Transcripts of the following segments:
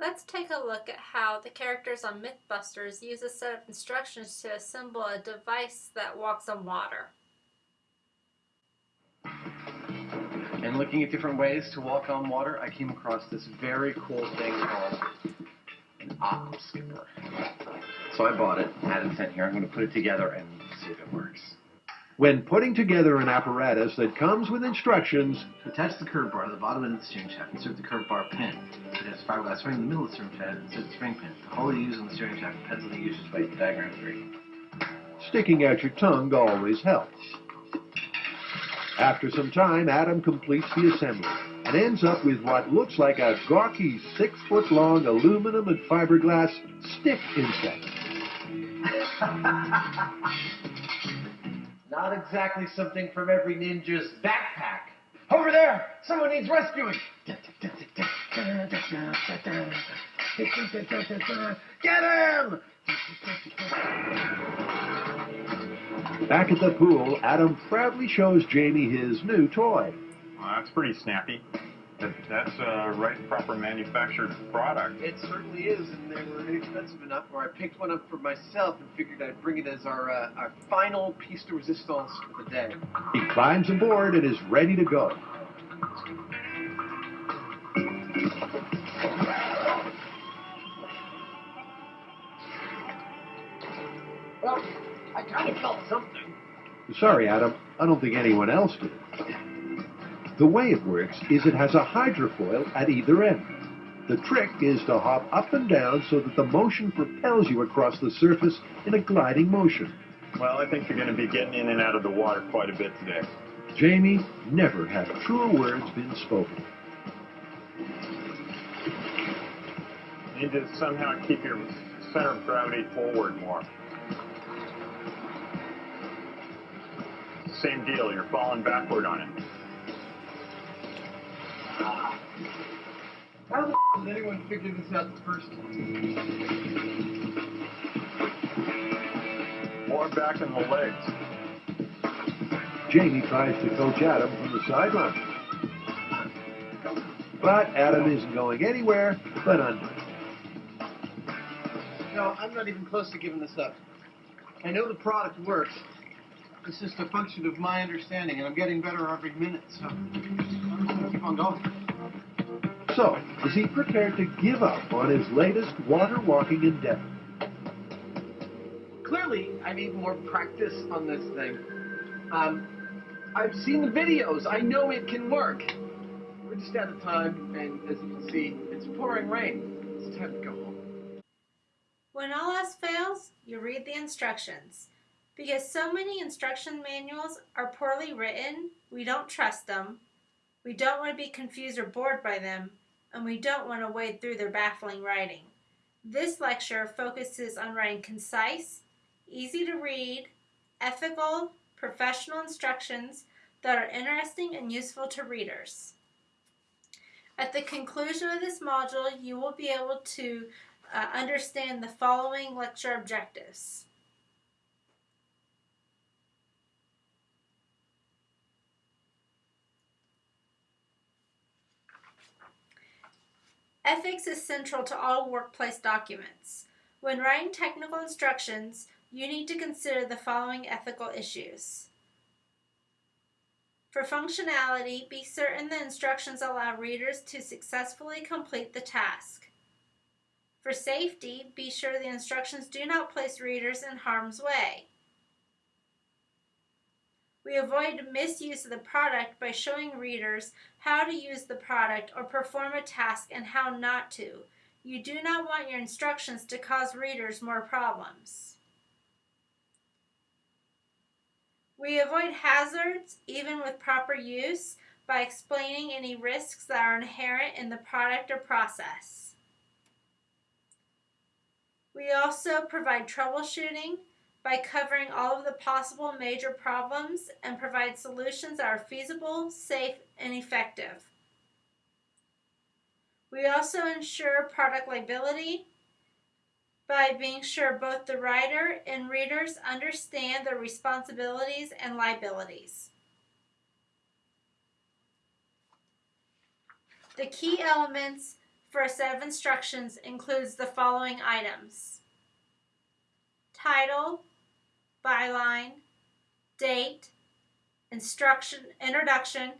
Let's take a look at how the characters on Mythbusters use a set of instructions to assemble a device that walks on water. And looking at different ways to walk on water, I came across this very cool thing called an aqua skipper. So I bought it, had it sent here. I'm going to put it together and see if it works. When putting together an apparatus that comes with instructions, Attach the curve bar to the bottom end of the steering shaft. Insert the curve bar pin. It has a fiberglass ring in the middle of the steering shaft. Insert the spring pin. The hole you use on the steering shaft depends on the user's weight. Diagram 3. sticking out your tongue always helps. After some time, Adam completes the assembly and ends up with what looks like a gawky six-foot-long aluminum and fiberglass stick insect. Not exactly something from every ninja's backpack. Over there! Someone needs rescuing! Get him! Back at the pool, Adam proudly shows Jamie his new toy. Well, that's pretty snappy. That, that's a right proper manufactured product. It certainly is, and they were inexpensive enough where I picked one up for myself and figured I'd bring it as our, uh, our final piece de resistance for the day. He climbs aboard and is ready to go. Well, I kind of felt something. Sorry, Adam, I don't think anyone else did. The way it works is it has a hydrofoil at either end. The trick is to hop up and down so that the motion propels you across the surface in a gliding motion. Well, I think you're going to be getting in and out of the water quite a bit today. Jamie, never have truer words been spoken. You need to somehow keep your center of gravity forward more. Same deal, you're falling backward on it. Did anyone figure this out the first time? More back in the legs. Jamie tries to coach Adam from the sideline. But Adam isn't going anywhere but under. No, I'm not even close to giving this up. I know the product works. It's just a function of my understanding, and I'm getting better every minute, so I'm just gonna keep on going. So, is he prepared to give up on his latest water walking endeavor? Clearly, I need more practice on this thing. Um, I've seen the videos. I know it can work. We're just out of time, and as you can see, it's pouring rain. It's time to go home. When all else fails, you read the instructions. Because so many instruction manuals are poorly written, we don't trust them, we don't want to be confused or bored by them, and we don't want to wade through their baffling writing. This lecture focuses on writing concise, easy to read, ethical, professional instructions that are interesting and useful to readers. At the conclusion of this module, you will be able to uh, understand the following lecture objectives. Ethics is central to all workplace documents. When writing technical instructions, you need to consider the following ethical issues. For functionality, be certain the instructions allow readers to successfully complete the task. For safety, be sure the instructions do not place readers in harm's way. We avoid misuse of the product by showing readers how to use the product or perform a task and how not to. You do not want your instructions to cause readers more problems. We avoid hazards, even with proper use, by explaining any risks that are inherent in the product or process. We also provide troubleshooting by covering all of the possible major problems and provide solutions that are feasible, safe, and effective. We also ensure product liability by being sure both the writer and readers understand their responsibilities and liabilities. The key elements for a set of instructions includes the following items title, byline, date, instruction, introduction,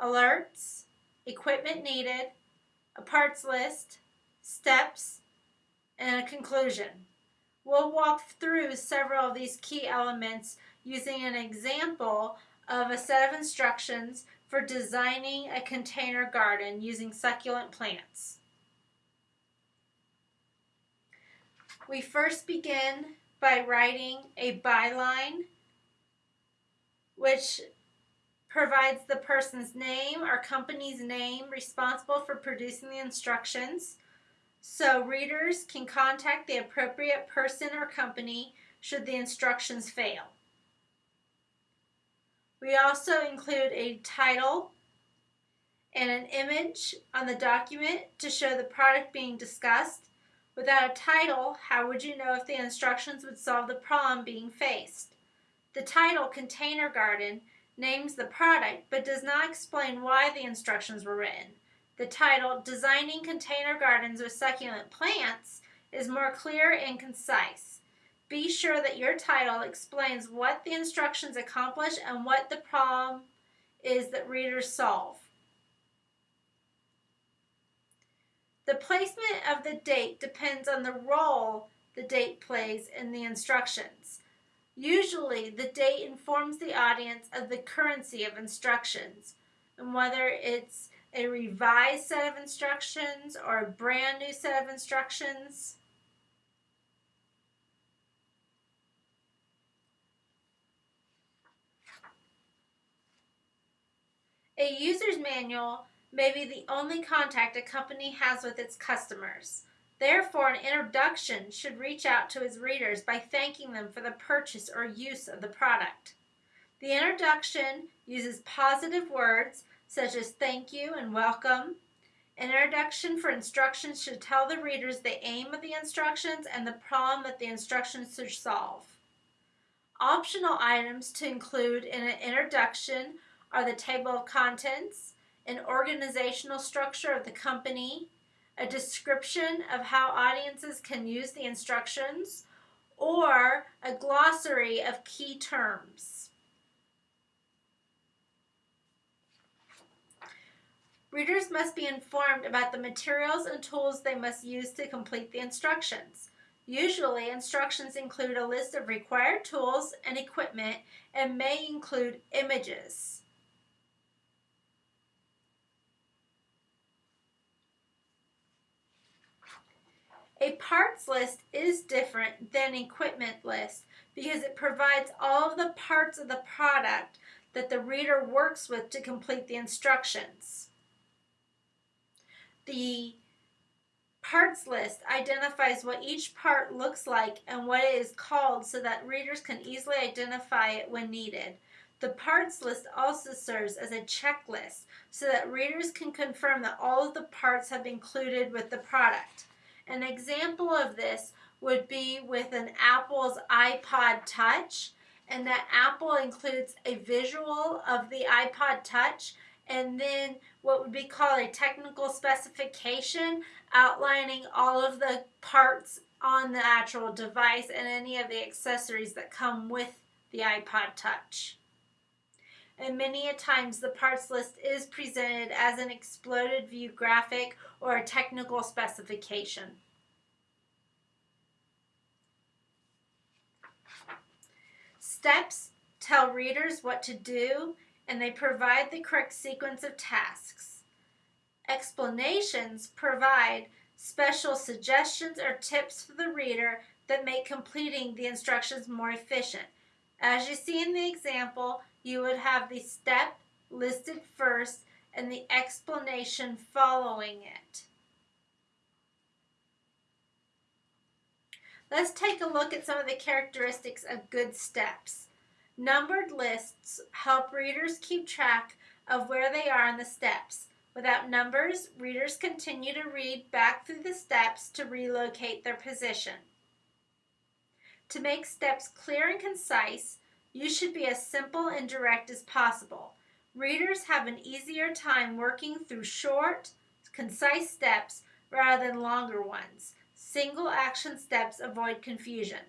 alerts, equipment needed, a parts list, steps, and a conclusion. We'll walk through several of these key elements using an example of a set of instructions for designing a container garden using succulent plants. We first begin by writing a byline which provides the person's name or company's name responsible for producing the instructions so readers can contact the appropriate person or company should the instructions fail. We also include a title and an image on the document to show the product being discussed. Without a title, how would you know if the instructions would solve the problem being faced? The title, Container Garden, names the product but does not explain why the instructions were written. The title, Designing Container Gardens with Succulent Plants, is more clear and concise. Be sure that your title explains what the instructions accomplish and what the problem is that readers solve. The placement of the date depends on the role the date plays in the instructions. Usually, the date informs the audience of the currency of instructions and whether it's a revised set of instructions or a brand new set of instructions. A user's manual may be the only contact a company has with its customers. Therefore, an introduction should reach out to its readers by thanking them for the purchase or use of the product. The introduction uses positive words such as thank you and welcome. An introduction for instructions should tell the readers the aim of the instructions and the problem that the instructions should solve. Optional items to include in an introduction are the table of contents, an organizational structure of the company, a description of how audiences can use the instructions, or a glossary of key terms. Readers must be informed about the materials and tools they must use to complete the instructions. Usually, instructions include a list of required tools and equipment and may include images. A parts list is different than equipment list because it provides all of the parts of the product that the reader works with to complete the instructions. The parts list identifies what each part looks like and what it is called so that readers can easily identify it when needed. The parts list also serves as a checklist so that readers can confirm that all of the parts have been included with the product. An example of this would be with an Apple's iPod Touch, and that Apple includes a visual of the iPod Touch and then what would be called a technical specification outlining all of the parts on the actual device and any of the accessories that come with the iPod Touch. And many a times the parts list is presented as an exploded view graphic or a technical specification. Steps tell readers what to do and they provide the correct sequence of tasks. Explanations provide special suggestions or tips for the reader that make completing the instructions more efficient. As you see in the example, you would have the step listed first and the explanation following it. Let's take a look at some of the characteristics of good steps. Numbered lists help readers keep track of where they are in the steps. Without numbers, readers continue to read back through the steps to relocate their position. To make steps clear and concise, you should be as simple and direct as possible. Readers have an easier time working through short, concise steps rather than longer ones. Single action steps avoid confusion.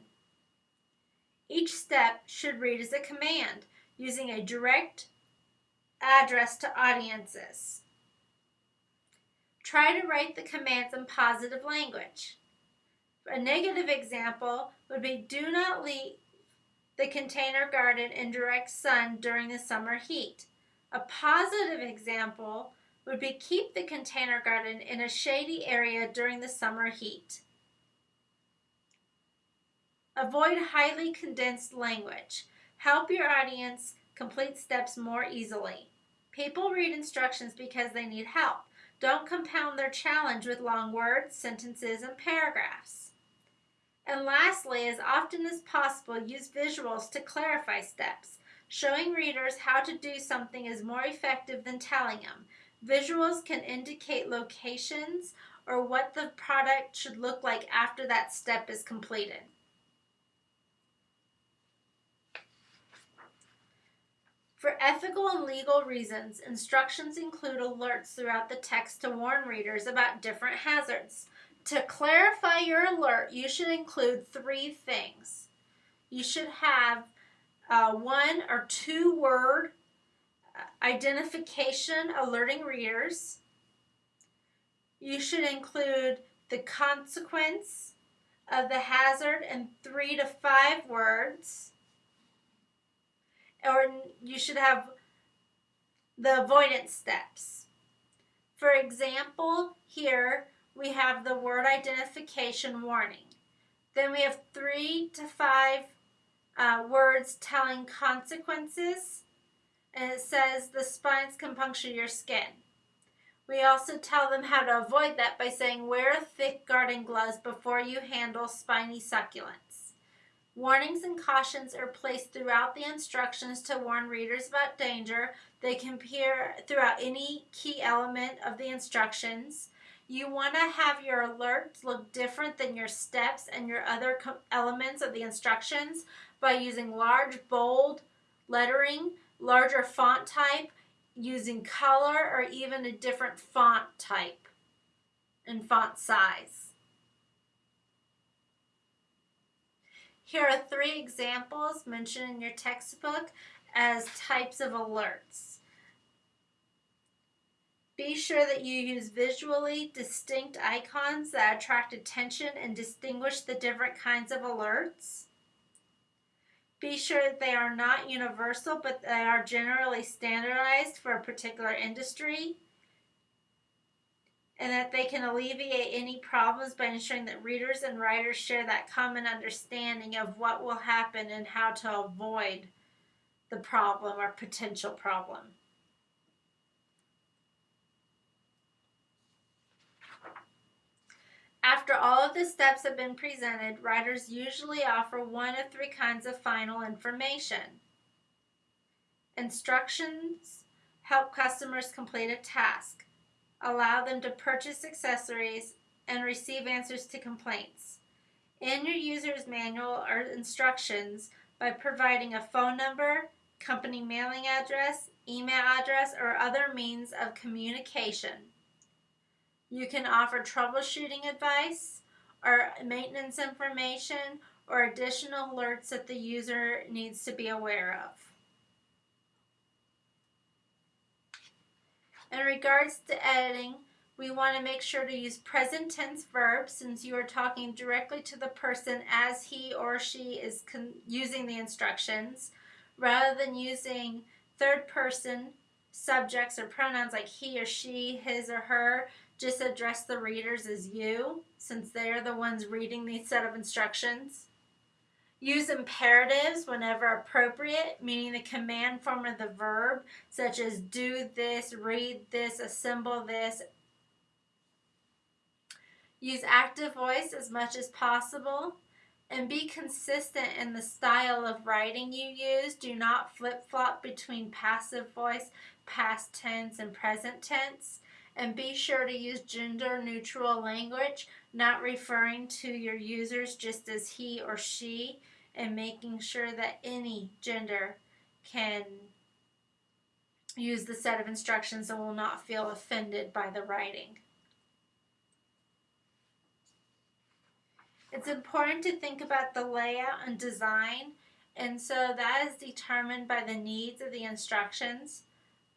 Each step should read as a command using a direct address to audiences. Try to write the commands in positive language. A negative example would be do not leave the container garden in direct sun during the summer heat. A positive example would be keep the container garden in a shady area during the summer heat. Avoid highly condensed language. Help your audience complete steps more easily. People read instructions because they need help. Don't compound their challenge with long words, sentences, and paragraphs. And lastly, as often as possible, use visuals to clarify steps. Showing readers how to do something is more effective than telling them. Visuals can indicate locations or what the product should look like after that step is completed. For ethical and legal reasons, instructions include alerts throughout the text to warn readers about different hazards. To clarify your alert, you should include three things. You should have uh, one or two word uh, identification alerting readers. You should include the consequence of the hazard in three to five words or you should have the avoidance steps. For example, here we have the word identification warning. Then we have three to five uh, words telling consequences, and it says the spines can puncture your skin. We also tell them how to avoid that by saying wear thick garden gloves before you handle spiny succulents. Warnings and cautions are placed throughout the instructions to warn readers about danger. They can appear throughout any key element of the instructions. You want to have your alerts look different than your steps and your other elements of the instructions by using large, bold lettering, larger font type, using color, or even a different font type and font size. Here are three examples mentioned in your textbook as types of alerts. Be sure that you use visually distinct icons that attract attention and distinguish the different kinds of alerts. Be sure that they are not universal, but they are generally standardized for a particular industry and that they can alleviate any problems by ensuring that readers and writers share that common understanding of what will happen and how to avoid the problem or potential problem. After all of the steps have been presented, writers usually offer one of three kinds of final information. Instructions help customers complete a task allow them to purchase accessories, and receive answers to complaints. In your user's manual are instructions by providing a phone number, company mailing address, email address, or other means of communication. You can offer troubleshooting advice or maintenance information or additional alerts that the user needs to be aware of. In regards to editing, we want to make sure to use present tense verbs since you are talking directly to the person as he or she is using the instructions rather than using third person subjects or pronouns like he or she, his or her. Just address the readers as you since they're the ones reading these set of instructions. Use imperatives whenever appropriate, meaning the command form of the verb, such as do this, read this, assemble this. Use active voice as much as possible and be consistent in the style of writing you use. Do not flip flop between passive voice, past tense, and present tense and be sure to use gender neutral language, not referring to your users just as he or she, and making sure that any gender can use the set of instructions and will not feel offended by the writing. It's important to think about the layout and design and so that is determined by the needs of the instructions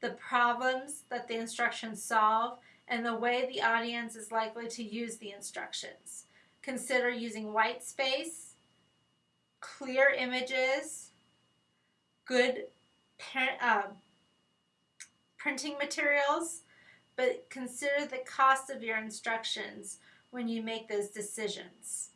the problems that the instructions solve, and the way the audience is likely to use the instructions. Consider using white space, clear images, good uh, printing materials, but consider the cost of your instructions when you make those decisions.